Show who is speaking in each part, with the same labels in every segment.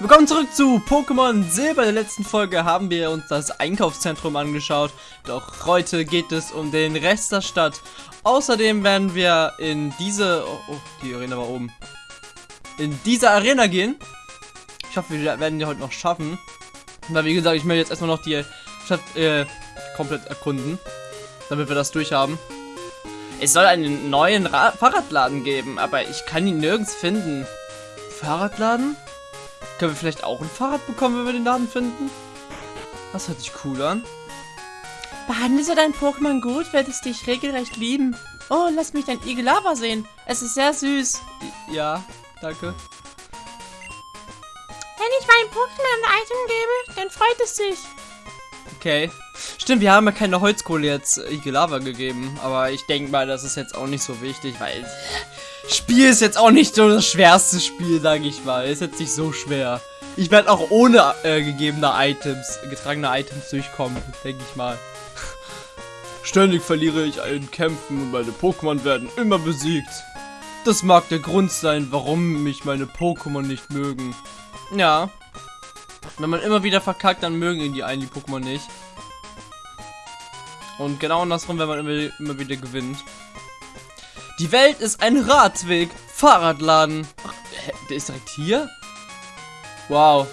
Speaker 1: Willkommen zurück zu Pokémon Silber. In der letzten Folge haben wir uns das Einkaufszentrum angeschaut. Doch heute geht es um den Rest der Stadt. Außerdem werden wir in diese... Oh, oh die Arena war oben. In diese Arena gehen. Ich hoffe, wir werden die heute noch schaffen. Weil, wie gesagt, ich möchte jetzt erstmal noch die Stadt äh, komplett erkunden. Damit wir das durchhaben. Es soll einen neuen Ra Fahrradladen geben, aber ich kann ihn nirgends finden. Fahrradladen? Können wir vielleicht auch ein Fahrrad bekommen, wenn wir den Laden finden? Das hört sich cool an.
Speaker 2: Behandelst du dein Pokémon gut, wird es dich regelrecht lieben. Oh, lass mich dein Igelava sehen. Es ist sehr süß.
Speaker 1: Ja, danke.
Speaker 2: Wenn ich meinem Pokémon ein Item gebe, dann freut es sich.
Speaker 1: Okay. Stimmt, wir haben ja keine Holzkohle jetzt Igelava gegeben. Aber ich denke mal, das ist jetzt auch nicht so wichtig, weil Spiel ist jetzt auch nicht so das schwerste Spiel, sage ich mal. Ist jetzt nicht so schwer. Ich werde auch ohne äh, gegebene Items, getragene Items durchkommen, denke ich mal. Ständig verliere ich in Kämpfen und meine Pokémon werden immer besiegt. Das mag der Grund sein, warum mich meine Pokémon nicht mögen. Ja. Wenn man immer wieder verkackt, dann mögen ihn die einen die Pokémon nicht. Und genau andersrum, wenn man immer, immer wieder gewinnt. Die Welt ist ein Radweg. Fahrradladen. Ach, der ist direkt hier? Wow.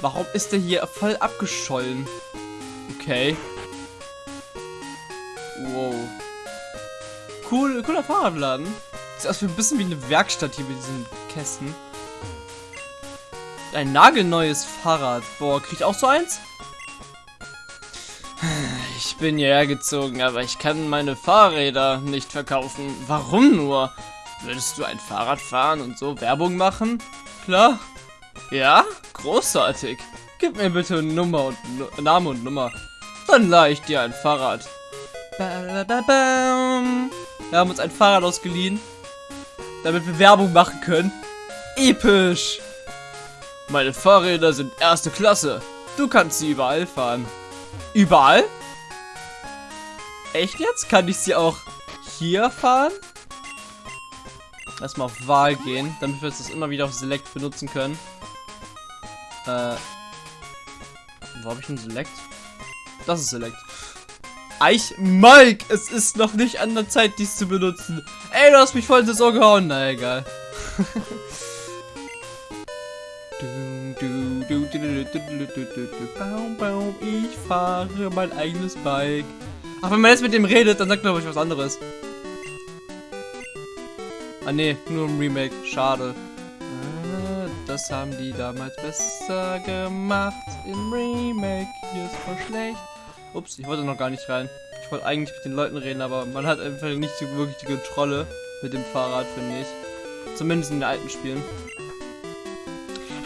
Speaker 1: Warum ist der hier voll abgeschollen? Okay. Wow. Cool, cooler Fahrradladen. Sieht aus wie ein bisschen wie eine Werkstatt hier mit diesen Kästen. Ein nagelneues Fahrrad. Boah, krieg ich auch so eins? Ich bin hierher gezogen, aber ich kann meine Fahrräder nicht verkaufen. Warum nur? Würdest du ein Fahrrad fahren und so Werbung machen? Klar. Ja? Großartig. Gib mir bitte Nummer und nu Name und Nummer. Dann leih ich dir ein Fahrrad. Wir haben uns ein Fahrrad ausgeliehen, damit wir Werbung machen können. Episch. Meine Fahrräder sind erste Klasse. Du kannst sie überall fahren. Überall? Echt jetzt? Kann ich sie auch hier fahren? Erstmal auf Wahl gehen, damit wir das immer wieder auf Select benutzen können. Äh. Wo habe ich ein Select? Das ist Select. Eich, Mike, es ist noch nicht an der Zeit, dies zu benutzen. Ey, du hast mich voll ins Ohr gehauen. Na, egal. Ich fahre mein eigenes Bike. Ach, wenn man jetzt mit dem redet, dann sagt man ich was anderes. Ah ne, nur ein Remake. Schade. Ah, das haben die damals besser gemacht. Im Remake. Hier ist voll schlecht. Ups, ich wollte noch gar nicht rein. Ich wollte eigentlich mit den Leuten reden, aber man hat einfach nicht so wirklich die Kontrolle mit dem Fahrrad, finde ich. Zumindest in den alten Spielen.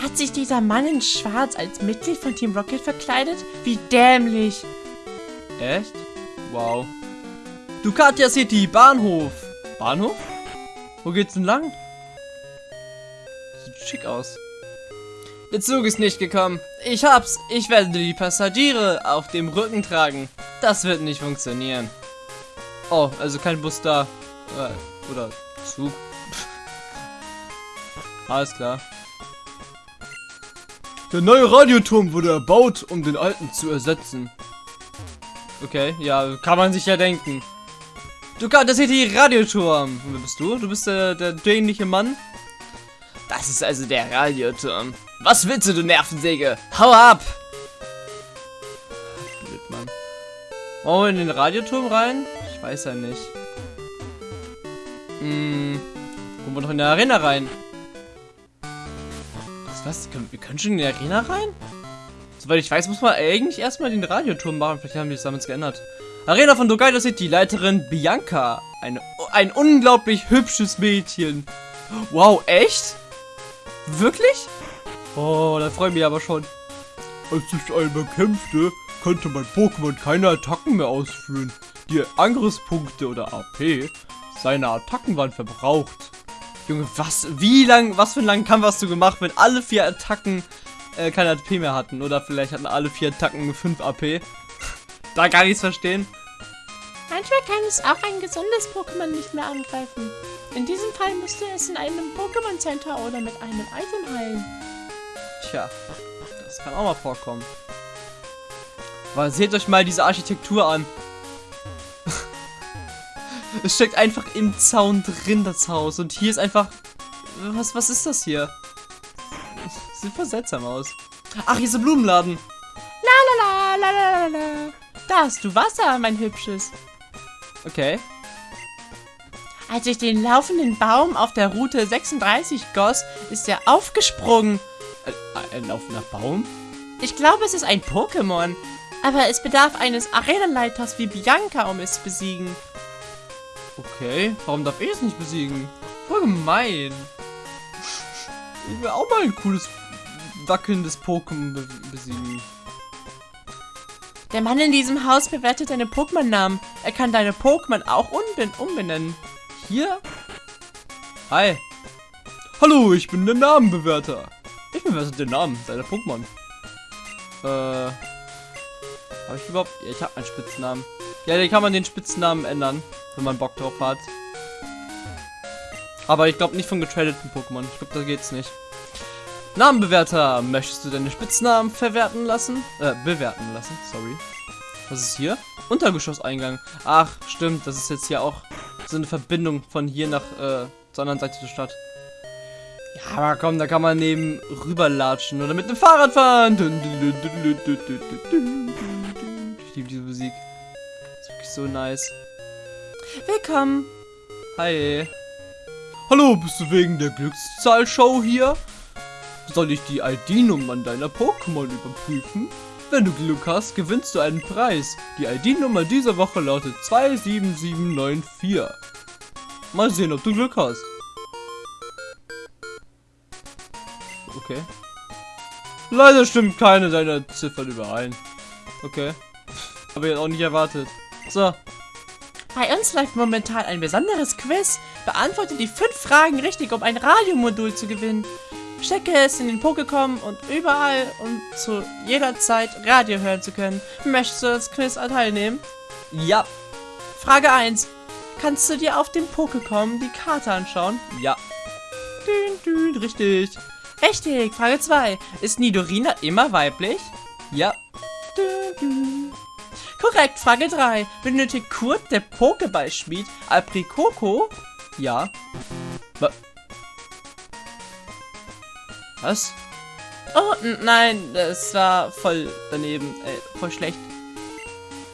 Speaker 2: Hat sich dieser Mann in Schwarz als Mitglied von Team Rocket verkleidet? Wie dämlich.
Speaker 1: Echt? Wow. Ducatia City, Bahnhof. Bahnhof? Wo geht's denn lang? Sieht schick aus. Der Zug ist nicht gekommen. Ich hab's. Ich werde die Passagiere auf dem Rücken tragen. Das wird nicht funktionieren. Oh, also kein Bus da. Äh, oder Zug. Alles klar. Der neue Radioturm wurde erbaut, um den alten zu ersetzen. Okay, ja, kann man sich ja denken. Du das hier die Radioturm. Wer bist du? Du bist der, der dämliche Mann? Das ist also der Radioturm. Was willst du, du Nervensäge? Hau ab! Blöd, Mann. Wollen wir in den Radioturm rein? Ich weiß ja nicht. Hm. Kommen wir noch in der Arena rein? Was, was? Wir können schon in die Arena rein? Soweit ich weiß, muss man eigentlich erstmal den Radioturm machen. Vielleicht haben die es damals geändert. Arena von Dogaido City, Leiterin Bianca. Eine, ein unglaublich hübsches Mädchen. Wow, echt? Wirklich? Oh, da freue ich mich aber schon. Als ich einmal kämpfte, konnte mein Pokémon keine Attacken mehr ausführen. Die Angriffspunkte oder AP seine Attacken waren verbraucht. Junge, was, wie lang, was für einen langen Kampf hast du gemacht, wenn alle vier Attacken äh, keine AP mehr hatten. Oder vielleicht hatten alle vier Attacken 5 AP. da gar nichts verstehen.
Speaker 2: Manchmal kann es auch ein gesundes Pokémon nicht mehr angreifen. In diesem Fall müsste es in einem Pokémon Center oder mit einem Item heilen.
Speaker 1: Tja, das kann auch mal vorkommen. Aber seht euch mal diese Architektur an. es steckt einfach im Zaun drin, das Haus. Und hier ist einfach... Was, was ist das hier? Sieht voll seltsam aus. Ach, hier ist ein Blumenladen.
Speaker 2: La la la la la la. Da hast du Wasser, mein Hübsches.
Speaker 1: Okay.
Speaker 2: Als ich den laufenden Baum auf der Route 36 goss, ist er aufgesprungen.
Speaker 1: Ein, ein laufender Baum?
Speaker 2: Ich glaube, es ist ein Pokémon. Aber es bedarf eines Arenaleiters wie Bianca, um es zu besiegen.
Speaker 1: Okay, warum darf ich es nicht besiegen? Voll gemein. Ich will auch mal ein cooles, wackelndes Pokémon be besiegen.
Speaker 2: Der Mann in diesem Haus bewertet deine Pokémon-Namen. Er kann deine Pokémon auch umbenennen.
Speaker 1: Hier? Hi. Hallo, ich bin der Namenbewerter. Ich bewerte den Namen seiner Pokémon. Äh. Habe ich überhaupt. Ja, ich habe einen Spitznamen. Ja, den kann man den Spitznamen ändern, wenn man Bock drauf hat. Aber ich glaube nicht von getradeten Pokémon. Ich glaube, da geht's nicht. Namenbewerter, möchtest du deine Spitznamen verwerten lassen? Äh, bewerten lassen, sorry. Was ist hier? Untergeschosseingang. Ach, stimmt, das ist jetzt hier auch so eine Verbindung von hier nach äh, zur anderen Seite der Stadt. Ja, aber komm, da kann man neben rüberlatschen oder mit dem Fahrrad fahren. Ich liebe diese Musik. Ist wirklich so nice.
Speaker 2: Willkommen.
Speaker 1: Hi. Hallo, bist du wegen der Glückszahlshow hier? Soll ich die ID-Nummern deiner Pokémon überprüfen? Wenn du Glück hast, gewinnst du einen Preis. Die ID-Nummer dieser Woche lautet 27794. Mal sehen, ob du Glück hast. Okay. Leider stimmt keine deiner Ziffern überein. Okay. Habe ich jetzt auch nicht erwartet. So.
Speaker 2: Bei uns läuft momentan ein besonderes Quiz. Beantworte die fünf Fragen richtig, um ein Radiomodul zu gewinnen. Stecke es in den Pokécom und überall und zu jeder Zeit Radio hören zu können. Möchtest du das Quiz teilnehmen?
Speaker 1: Ja.
Speaker 2: Frage 1. Kannst du dir auf dem Pokécom die Karte anschauen?
Speaker 1: Ja.
Speaker 2: Dün, dün, richtig. Richtig. Frage 2. Ist Nidorina immer weiblich?
Speaker 1: Ja.
Speaker 2: Dün, dün. Korrekt. Frage 3. Benötigt Kurt, der Pokéballschmied, Aprikoko?
Speaker 1: Ja. Wa Was?
Speaker 2: Oh, nein, das war voll daneben. Äh, voll schlecht.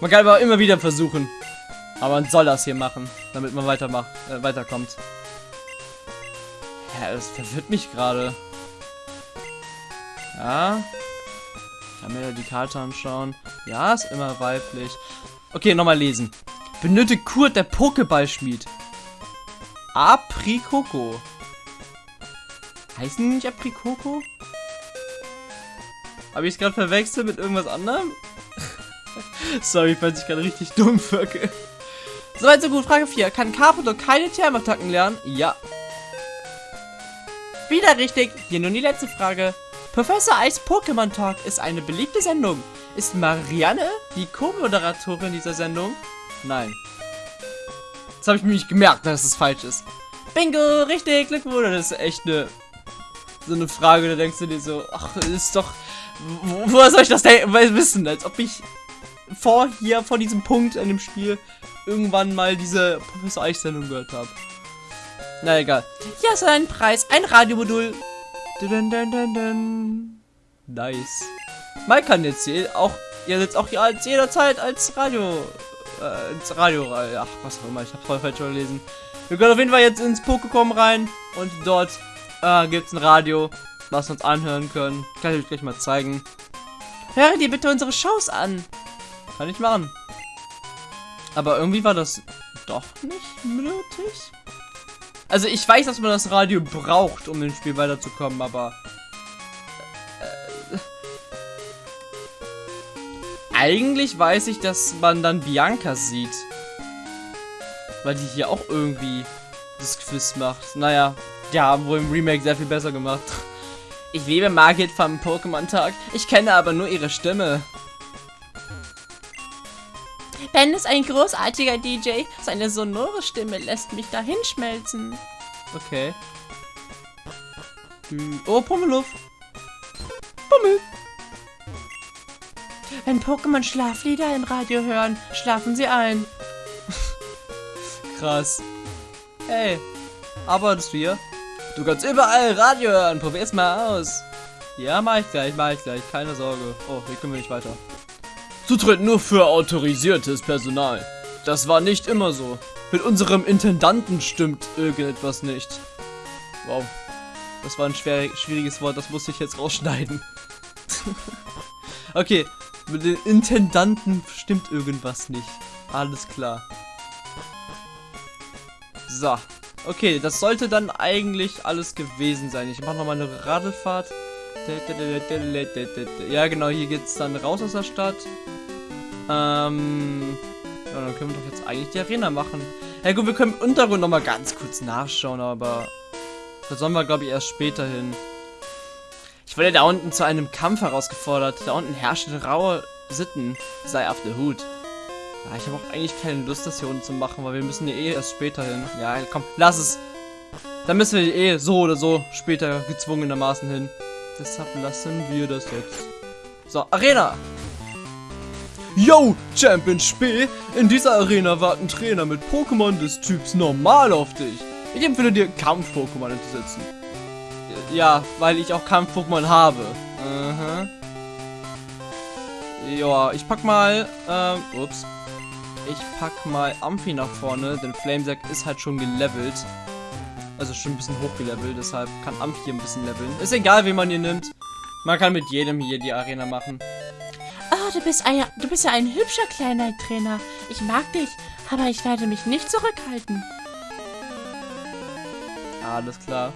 Speaker 1: Man kann aber immer wieder versuchen. Aber man soll das hier machen, damit man äh, weiterkommt. Ja, das verwirrt mich gerade. Ja. Ich kann mir die Karte anschauen. Ja, ist immer weiblich. Okay, nochmal lesen. Benötigt Kurt der Pokéballschmied. Aprikoko. Heißen die nicht Aprikoko? Habe ich es gerade verwechselt mit irgendwas anderem? Sorry, falls ich gerade richtig dumm wirke.
Speaker 2: Soweit so gut. Frage 4. Kann Carpador keine Thermattacken lernen?
Speaker 1: Ja.
Speaker 2: Wieder richtig. Hier nun die letzte Frage. Professor Eis Pokémon Talk ist eine beliebte Sendung. Ist Marianne die Co-Moderatorin dieser Sendung?
Speaker 1: Nein. Das habe ich mir nicht gemerkt, dass es falsch ist.
Speaker 2: Bingo, richtig, Glückwunsch.
Speaker 1: Das ist echt eine so eine Frage, da denkst du dir so, ach, ist doch wo, woher soll ich das denn wissen, als ob ich vor hier vor diesem Punkt in dem Spiel irgendwann mal diese Professor Eich Sendung gehört habe. Na egal.
Speaker 2: Hier du einen Preis, ein Radiomodul.
Speaker 1: Dun, dun, dun. Nice. Mike kann jetzt hier auch, ihr jetzt auch hier als jederzeit als Radio, äh, ins Radio, ach, was auch immer, ich hab's voll falsch gelesen. Wir können auf jeden Fall jetzt ins Pokécom rein und dort äh, gibt's ein Radio, was wir uns anhören können. Kann ich euch gleich mal zeigen.
Speaker 2: Höre dir bitte unsere Shows an.
Speaker 1: Kann ich machen. Aber irgendwie war das doch nicht nötig. Also ich weiß, dass man das Radio braucht, um im Spiel weiterzukommen, aber... Äh, eigentlich weiß ich, dass man dann Bianca sieht. Weil die hier auch irgendwie das Quiz macht. Naja, die haben wohl im Remake sehr viel besser gemacht. Ich liebe Margit vom Pokémon-Tag. Ich kenne aber nur ihre Stimme.
Speaker 2: Ben ist ein großartiger DJ. Seine sonore Stimme lässt mich dahin schmelzen.
Speaker 1: Okay. Hm, Oh, Pummeluff. Pummel.
Speaker 2: Wenn Pokémon Schlaflieder im Radio hören, schlafen sie ein.
Speaker 1: Krass. Hey, arbeitest du hier? Du kannst überall Radio hören. Probier's mal aus. Ja, mach ich gleich, mach ich gleich. Keine Sorge. Oh, hier können wir nicht weiter. Zutritt nur für autorisiertes Personal. Das war nicht immer so. Mit unserem Intendanten stimmt irgendetwas nicht. Wow. Das war ein schwer, schwieriges Wort, das musste ich jetzt rausschneiden. okay, mit den Intendanten stimmt irgendwas nicht. Alles klar. So. Okay, das sollte dann eigentlich alles gewesen sein. Ich mache nochmal eine Radlfahrt. Ja, genau, hier geht's dann raus aus der Stadt. Ähm... Ja, dann können wir doch jetzt eigentlich die Arena machen. Ja gut, wir können im Untergrund nochmal ganz kurz nachschauen, aber... Da sollen wir, glaube ich, erst später hin. Ich wurde da unten zu einem Kampf herausgefordert. Da unten herrschen raue Sitten. Sei auf der Hut. Ja, ich habe auch eigentlich keine Lust, das hier unten zu machen, weil wir müssen ja eh erst später hin. Ja, komm, lass es. Dann müssen wir eh so oder so später gezwungenermaßen hin. Deshalb lassen wir das jetzt. So, Arena! Yo, Champion Spee! In dieser Arena warten Trainer mit Pokémon des Typs Normal auf dich. Ich empfehle dir, Kampf-Pokémon einzusetzen. Ja, weil ich auch Kampf-Pokémon habe. Uh -huh. Ja, ich pack mal, ähm, ups. Ich pack mal Amphi nach vorne, denn Flamesack ist halt schon gelevelt. Also schon ein bisschen hochgelevelt, deshalb kann Amphi hier ein bisschen leveln. Ist egal, wie man hier nimmt. Man kann mit jedem hier die Arena machen.
Speaker 2: Oh, du bist, ein, du bist ja ein hübscher kleiner Trainer. Ich mag dich, aber ich werde mich nicht zurückhalten.
Speaker 1: Alles klar.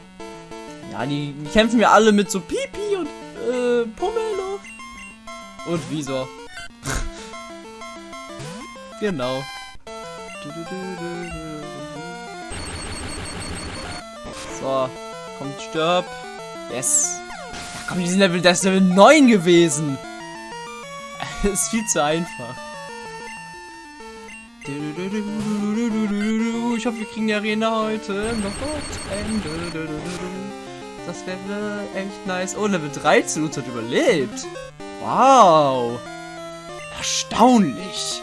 Speaker 1: Ja, die, die kämpfen wir alle mit so Pipi und äh, Pomelo. Und Visor. Genau. So, kommt, stirb. Yes. Ja, komm, die sind Level, das ist Level 9 gewesen. Das ist viel zu einfach. Ich hoffe, wir kriegen die Arena heute noch zu Ende. Das wäre echt nice. Oh, Level 13 uns hat überlebt. Wow. Erstaunlich.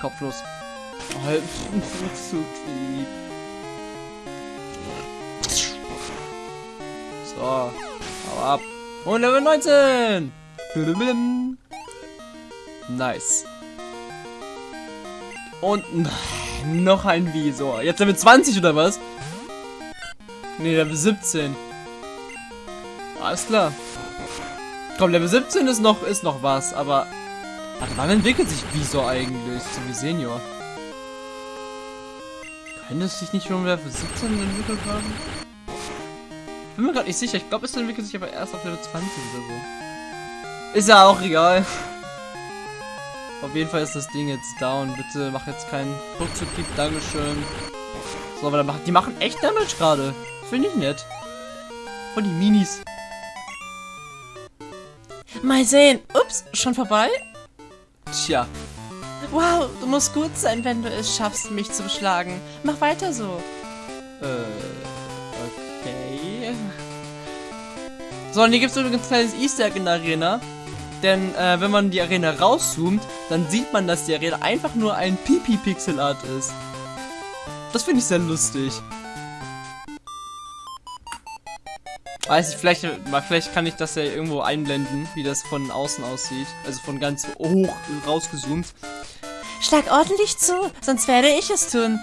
Speaker 1: Kopflos. Oh, so lieb. So. Hau ab. Und Level 19. Nice. Und noch ein Visor. Jetzt Level 20 oder was? Ne, Level 17. Alles klar. Komm, Level 17 ist noch, ist noch was, aber... Warte, wann entwickelt sich Visor eigentlich zu Senior? Könnte es sich nicht schon Level 17 entwickelt haben? Bin mir gerade nicht sicher. Ich glaube, es entwickelt sich aber erst auf Level 20 oder so. Ist ja auch egal. Auf jeden Fall ist das Ding jetzt down. Bitte mach jetzt keinen Rückzug. Dankeschön. So, aber die machen echt Damage gerade. Finde ich nett. Von die Minis.
Speaker 2: Mal sehen. Ups, schon vorbei?
Speaker 1: Tja.
Speaker 2: Wow, du musst gut sein, wenn du es schaffst, mich zu beschlagen. Mach weiter so.
Speaker 1: Äh, okay. So, und hier gibt es übrigens ein kleines Easter Egg in der Arena. Denn äh, wenn man die Arena rauszoomt, dann sieht man, dass die Arena einfach nur ein Pipi-Pixel-Art ist. Das finde ich sehr lustig. Weiß ich, vielleicht, vielleicht kann ich das ja irgendwo einblenden, wie das von außen aussieht. Also von ganz hoch rausgezoomt.
Speaker 2: Schlag ordentlich zu, sonst werde ich es tun.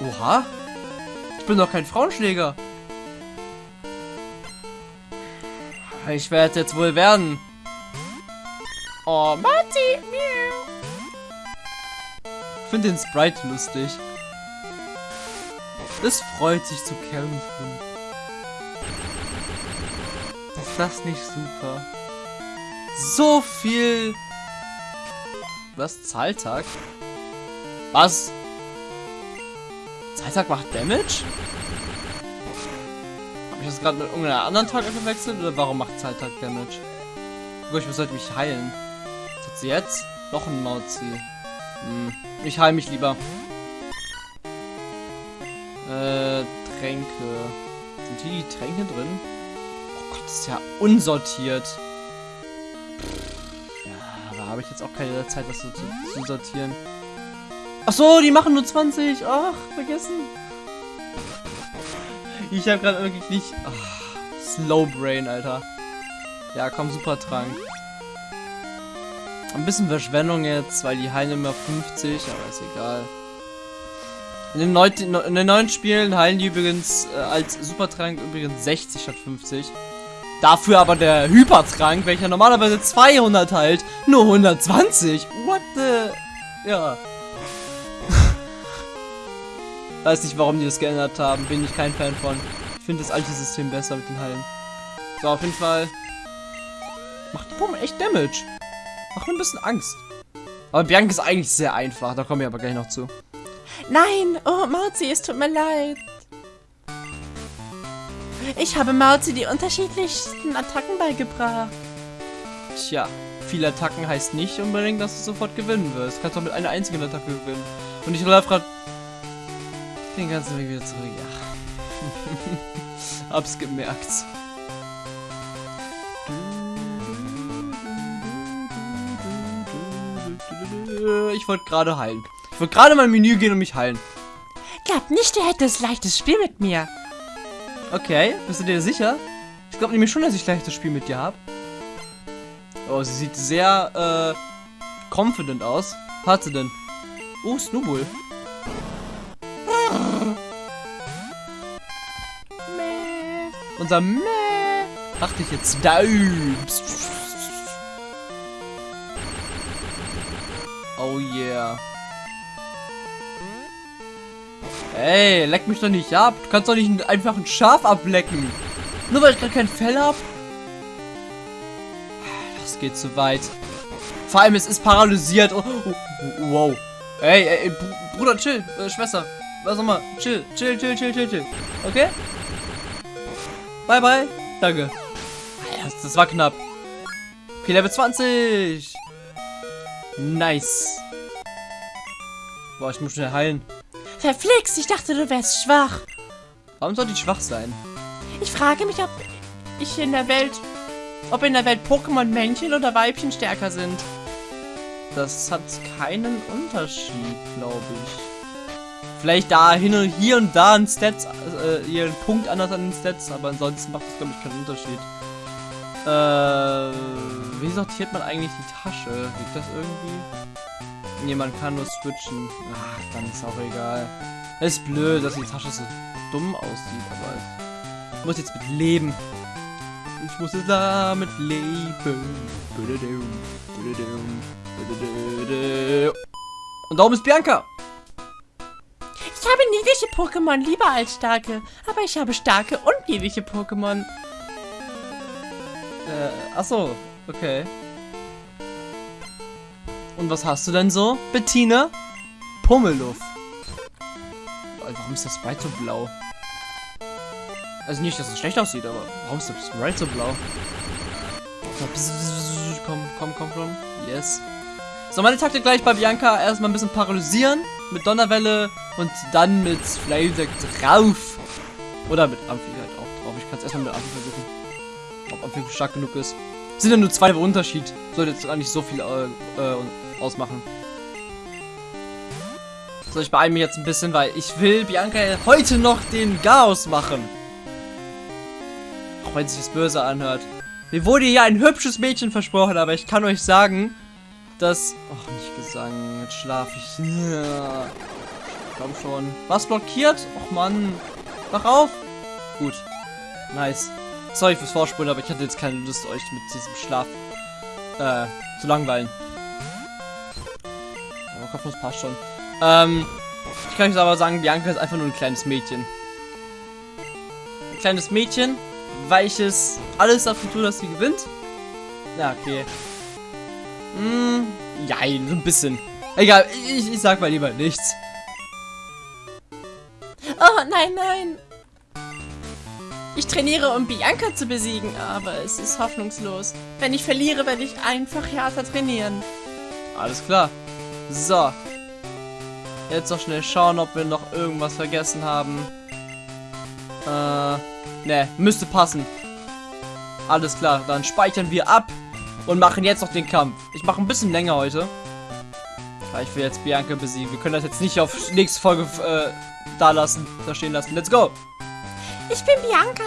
Speaker 1: Oha. Ich bin doch kein Frauenschläger. Ich werde jetzt wohl werden. Oh, Matti. Ich finde den Sprite lustig. Es freut sich zu kämpfen. Das nicht super? So viel... Was? Zahltag? Was? Zahltag macht Damage? Habe ich das gerade mit irgendeiner anderen Tag verwechselt? Oder warum macht Zahltag Damage? Ich sollte mich heilen. Was hat jetzt? Noch ein Mauzi. Hm. Ich heile mich lieber. Äh, Tränke. Sind hier die Tränke drin? Gott, das ist ja unsortiert. Ja, da habe ich jetzt auch keine Zeit, das so zu, zu sortieren. Ach so, die machen nur 20. Ach, vergessen. Ich habe gerade wirklich nicht... Ach, Slow Brain, Alter. Ja, komm, super Trank. Ein bisschen Verschwendung jetzt, weil die heilen immer 50, aber ist egal. In den, neun, in den neuen Spielen heilen die übrigens äh, als Supertrank übrigens 60 statt 50. Dafür aber der Hypertrank, welcher normalerweise 200 heilt, nur 120. What the... Ja. Weiß nicht, warum die das geändert haben. Bin ich kein Fan von. Ich finde das alte System besser mit den Heilen. So, auf jeden Fall. Macht die Pummel echt Damage. Macht mir ein bisschen Angst. Aber Bianca ist eigentlich sehr einfach. Da kommen wir aber gleich noch zu.
Speaker 2: Nein, oh Mauzi, es tut mir leid. Ich habe Mauzi die unterschiedlichsten Attacken beigebracht.
Speaker 1: Tja, viele Attacken heißt nicht unbedingt, dass du sofort gewinnen wirst. Du kannst auch mit einer einzigen Attacke gewinnen. Und ich laufe gerade den ganzen Weg wieder zurück. Ja. Hab's gemerkt. Ich wollte gerade heilen. Ich wollte gerade mein Menü gehen und mich heilen.
Speaker 2: Glaubt nicht, ihr hättet leichtes Spiel mit mir.
Speaker 1: Okay, bist du dir sicher? Ich glaube nämlich schon, dass ich leichtes Spiel mit dir habe. Oh, sie sieht sehr, äh, confident aus. Hat sie denn? Oh, Snowball. Unser Meh. Dachte ich jetzt. Da. Oh yeah. Ey, leck mich doch nicht ab. Du kannst doch nicht einfach ein Schaf ablecken. Nur weil ich gerade kein Fell hab. Das geht zu weit. Vor allem, es ist paralysiert. Oh, oh, oh, wow. Ey, ey, Bruder, chill. Äh, Schwester. Was auch mal. Chill, chill, chill, chill, chill, chill. Okay? Bye, bye. Danke. Das, das war knapp. Okay, Level 20. Nice. Boah, ich muss schnell heilen.
Speaker 2: Verflixt, ich dachte, du wärst schwach.
Speaker 1: Warum sollte ich schwach sein?
Speaker 2: Ich frage mich, ob ich in der Welt, ob in der Welt Pokémon Männchen oder Weibchen stärker sind.
Speaker 1: Das hat keinen Unterschied, glaube ich. Vielleicht da hin und hier und da ein Stats, äh, hier ein Punkt anders an den Stats, aber ansonsten macht das, glaube ich, keinen Unterschied. Äh, wie sortiert man eigentlich die Tasche? Liegt das irgendwie? Man kann nur switchen. Ach, dann ist auch egal. Es ist blöd, dass die Tasche so dumm aussieht, aber ich muss jetzt mit leben. Ich muss jetzt damit leben. Und darum ist Bianca.
Speaker 2: Ich habe niedliche Pokémon lieber als starke, aber ich habe starke und niedliche Pokémon.
Speaker 1: Äh, achso, okay. Und was hast du denn so, Bettina? Pummeluff. Warum ist das Sprite so blau? Also nicht, dass es schlecht aussieht, aber warum ist das Sprite so blau? Komm, komm, komm, komm. Yes. So, meine Taktik gleich bei Bianca. Erstmal ein bisschen paralysieren mit Donnerwelle und dann mit Flamesack drauf. Oder mit Amphi halt auch drauf. Ich kann es erstmal mit Amphi versuchen. Ob Amphi stark genug ist. Sind ja nur zwei Unterschied. Sollte jetzt gar nicht so viel äh, äh, ausmachen. So, ich beeile mich jetzt ein bisschen, weil ich will Bianca heute noch den Chaos machen. Auch wenn sich das böse anhört. Mir wurde hier ein hübsches Mädchen versprochen, aber ich kann euch sagen, dass... Ach, nicht Gesang. Jetzt schlafe ich. Ja. Komm schon. Was blockiert? Och, Mann. Wach auf. Gut. Nice. Sorry fürs Vorspulen, aber ich hatte jetzt keine Lust, euch mit diesem Schlaf äh, zu langweilen. Aber Kopfnuss passt schon. Ähm, ich kann euch aber sagen, Bianca ist einfach nur ein kleines Mädchen. Ein kleines Mädchen, weiches, alles dafür tut, dass sie gewinnt. Ja, okay. Hm, ja, so ein bisschen. Egal, ich, ich sag mal lieber nichts.
Speaker 2: Oh, nein, nein. Ich trainiere, um Bianca zu besiegen, aber es ist hoffnungslos. Wenn ich verliere, werde ich einfach härter trainieren.
Speaker 1: Alles klar. So. Jetzt noch schnell schauen, ob wir noch irgendwas vergessen haben. Äh, ne, müsste passen. Alles klar, dann speichern wir ab. und machen jetzt noch den Kampf. Ich mache ein bisschen länger heute. Ich will jetzt Bianca besiegen. Wir können das jetzt nicht auf nächste Folge äh, da lassen, da stehen lassen. Let's go!
Speaker 2: Ich bin Bianca.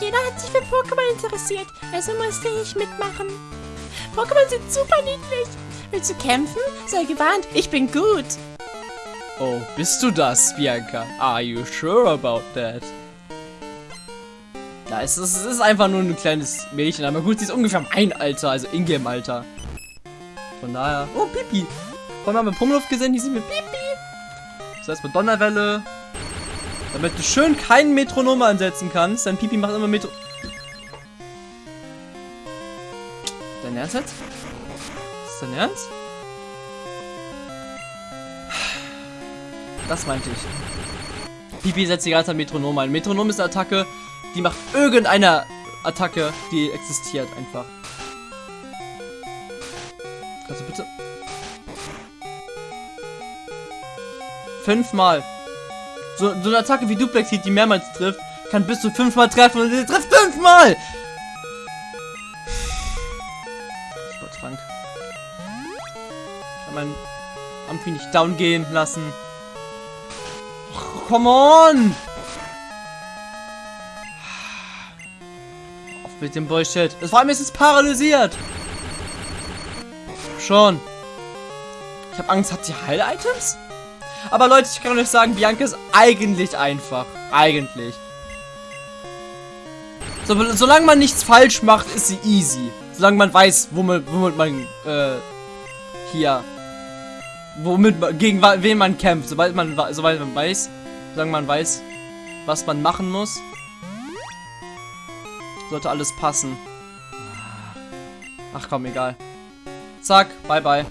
Speaker 2: Jeder hat sich für Pokémon interessiert, also musste ich mitmachen. Pokémon sind super niedlich. Willst du kämpfen? Sei gewarnt, ich bin gut.
Speaker 1: Oh, bist du das, Bianca? Are you sure about that? Ja, es ist, es ist einfach nur ein kleines Mädchen, aber gut, sie ist ungefähr mein Alter, also Ingame-Alter. Von daher... Oh, Pipi! Vorhin haben wir Pummeluft gesehen, hier sind wir Pipi! Das heißt mit Donnerwelle. Damit du schön keinen Metronom ansetzen kannst, denn Pipi macht immer Metro... Dein Ernst jetzt? Dein Ernst? Das meinte ich. Pipi setzt die ganze Zeit Metronom ein. Metronom ist eine Attacke, die macht irgendeine Attacke, die existiert einfach. Also bitte. Fünfmal. So, so eine Attacke wie Duplex Heat, die mehrmals trifft, kann bis zu fünfmal treffen und sie trifft fünfmal! Meinen Amphi nicht down gehen lassen. Come on! Auf mit dem Bullshit. Das vor allem ist es paralysiert. Schon. Ich habe Angst, hat sie Heil-Items? Aber Leute, ich kann euch sagen, Bianca ist eigentlich einfach. Eigentlich. So, solange man nichts falsch macht, ist sie easy. Solange man weiß, womit, womit man, äh, hier, womit gegen wen man kämpft. Sobald man, sobald man weiß, solange man weiß, was man machen muss, sollte alles passen. Ach komm, egal. Zack, bye bye.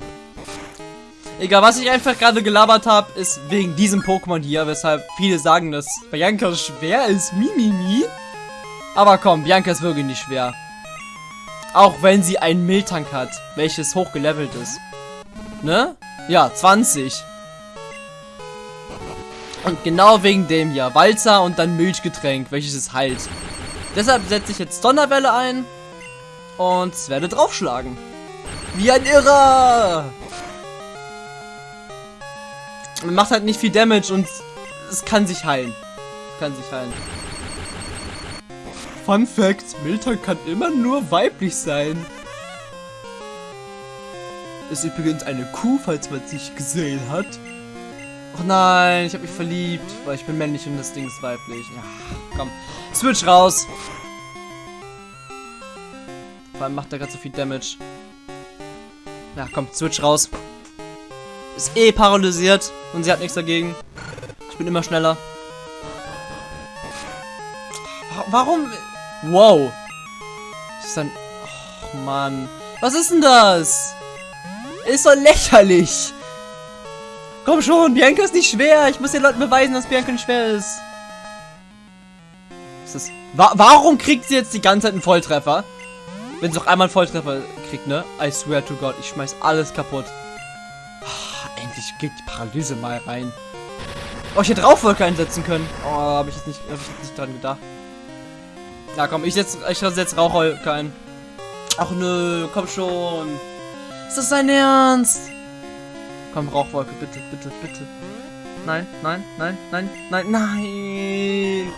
Speaker 1: Egal, was ich einfach gerade gelabert habe, ist wegen diesem Pokémon hier, weshalb viele sagen, dass Bianca schwer ist. Mimimi. Aber komm, Bianca ist wirklich nicht schwer. Auch wenn sie einen Miltank hat, welches hochgelevelt ist. Ne? Ja, 20. Und genau wegen dem hier. Walzer und dann Milchgetränk, welches es heilt. Deshalb setze ich jetzt Donnerwelle ein und werde draufschlagen. Wie ein Irrer! Man macht halt nicht viel Damage und es kann sich heilen. Es kann sich heilen. Fun Fact, Milton kann immer nur weiblich sein. Ist übrigens eine Kuh, falls man es nicht gesehen hat. Ach nein, ich habe mich verliebt, weil ich bin männlich und das Ding ist weiblich. Ja, komm. Switch raus. Vor allem macht er gerade so viel Damage. Ja, komm, Switch raus. Ist eh paralysiert und sie hat nichts dagegen. Ich bin immer schneller. Warum? Wow. ist dann... Oh, Mann. Was ist denn das? Ist doch lächerlich. Komm schon, Bianca ist nicht schwer. Ich muss den Leuten beweisen, dass Bianca nicht schwer ist. ist das? Wa warum kriegt sie jetzt die ganze Zeit einen Volltreffer? Wenn sie noch einmal einen Volltreffer kriegt, ne? I swear to God, ich schmeiß alles kaputt. Oh, endlich geht die Paralyse mal rein. Oh, ich hätte Rauchwolke einsetzen können. Oh, habe ich jetzt nicht, hab ich nicht dran gedacht. Na komm, ich setze ich setz Rauchwolke ein. Ach nö, komm schon. Ist das dein Ernst? Komm, Rauchwolke, bitte, bitte, bitte. Nein, nein, nein, nein, nein, nein.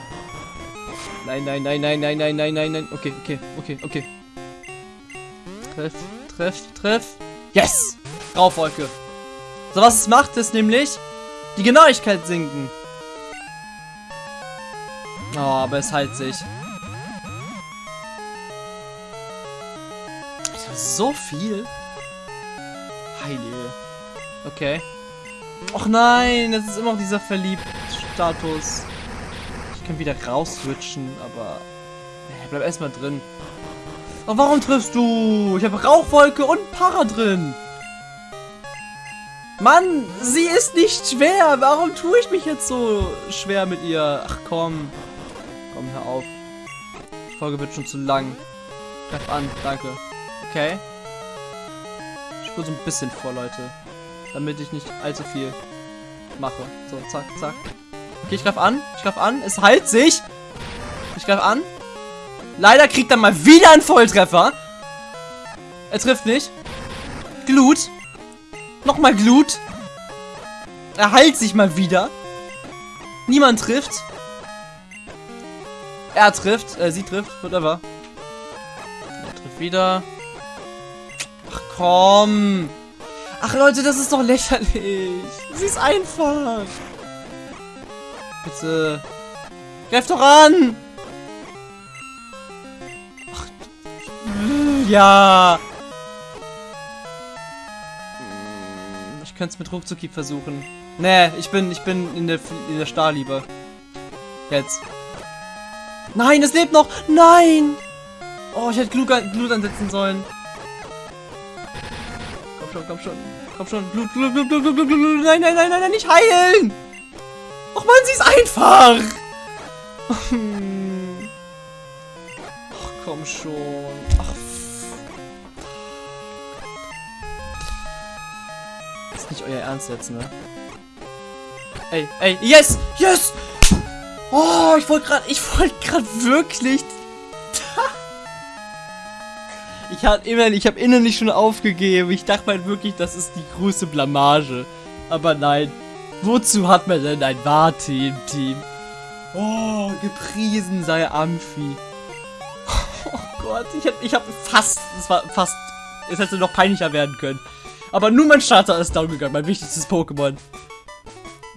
Speaker 1: Nein, nein, nein, nein, nein, nein, nein, nein, nein. Okay, okay, okay, okay. Treff, treff, treff. Yes! Rauchwolke. So, was es macht, ist nämlich die Genauigkeit sinken. Oh, aber es heilt sich. So viel? Heilige. Okay. Och nein, das ist immer noch dieser Verliebt-Status. Ich kann wieder raus-switchen, aber... Ja, bleib erstmal drin. Oh, warum triffst du? Ich habe Rauchwolke und Para drin. Mann, sie ist nicht schwer. Warum tue ich mich jetzt so schwer mit ihr? Ach komm. Komm, hör auf. Die Folge wird schon zu lang. Greif an, danke. Okay. Ich spule so ein bisschen vor, Leute. Damit ich nicht allzu viel mache. So, zack, zack. Okay, ich greif an. Ich greif an. Es heilt sich. Ich greif an. Leider kriegt er mal wieder einen Volltreffer. Er trifft nicht. Glut. Nochmal Glut. Er heilt sich mal wieder. Niemand trifft. Er trifft. Äh, sie trifft. Whatever. Er trifft wieder. Ach komm. Ach Leute, das ist doch lächerlich. Sie ist einfach. Bitte. Greif doch an. Ach. Ja. Ich könnte es mit Ruckzucki versuchen. Nee, ich bin, ich bin in der, in der Star lieber. Jetzt. Nein, es lebt noch. Nein. Oh, ich hätte Glut, Glut ansetzen sollen. Komm schon, komm schon. Komm schon. Blut, Blut, Blut, Blut, Blut, Blut, Blut. Nein, nein, nein, nein, nein, nicht heilen. Och man, sie ist einfach. Ach, komm schon. Ach, Das ist nicht euer Ernst jetzt, ne? Ey, ey, yes, yes! Oh, ich wollte gerade, ich wollte gerade wirklich. Ich habe immerhin, ich habe innerlich schon aufgegeben. Ich dachte halt wirklich, das ist die größte Blamage. Aber nein. Wozu hat man denn ein Warte im Team? Oh, gepriesen sei Amphi. Oh Gott, ich hab, ich hab fast, es war fast, es hätte noch peinlicher werden können. Aber nur mein Starter ist down gegangen, mein wichtigstes Pokémon.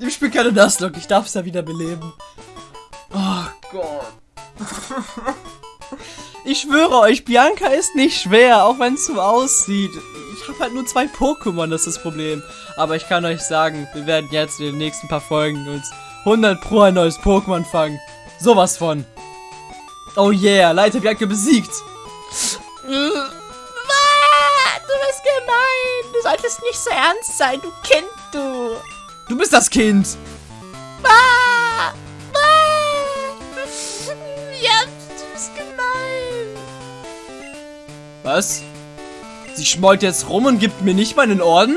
Speaker 1: Ich spiele keine Nuzlocke, ich darf es ja wieder beleben. Oh Gott. ich schwöre euch, Bianca ist nicht schwer, auch wenn es so aussieht. Ich habe halt nur zwei Pokémon, das ist das Problem. Aber ich kann euch sagen, wir werden jetzt in den nächsten paar Folgen uns 100 pro ein neues Pokémon fangen. Sowas von. Oh yeah, Leiter Bianca besiegt.
Speaker 2: Du bist gemein. Du solltest nicht so ernst sein, du Kind, du.
Speaker 1: Du bist das Kind.
Speaker 2: Ah, ah.
Speaker 1: Was? Sie schmollt jetzt rum und gibt mir nicht meinen Orden?